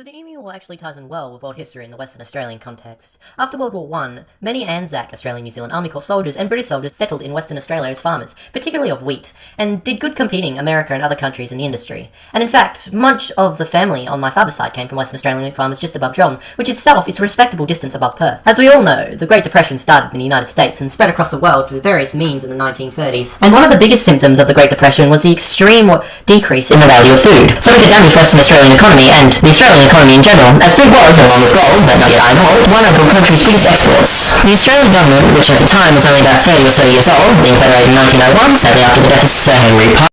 So the Emu War actually ties in well with world history in the Western Australian context. After World War I, many ANZAC, Australian New Zealand Army Corps soldiers, and British soldiers settled in Western Australia as farmers, particularly of wheat, and did good competing America and other countries in the industry. And in fact, much of the family on my father's side came from Western Australian wheat farmers just above John, which itself is a respectable distance above Perth. As we all know, the Great Depression started in the United States and spread across the world through various means in the 1930s. And one of the biggest symptoms of the Great Depression was the extreme decrease in the value of food. So it damaged Western Australian economy and the Australian economy in general, as food was, along with gold, but not yet iron ore, one of the country's biggest exports. The Australian government, which at the time was only about 30 or so years old, being federated in 1901, sadly after the death of Sir Henry